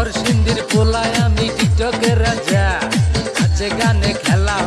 শহর সিন্দির পোলায় আমি টিকটকের রাজা। আছে গানে খেলা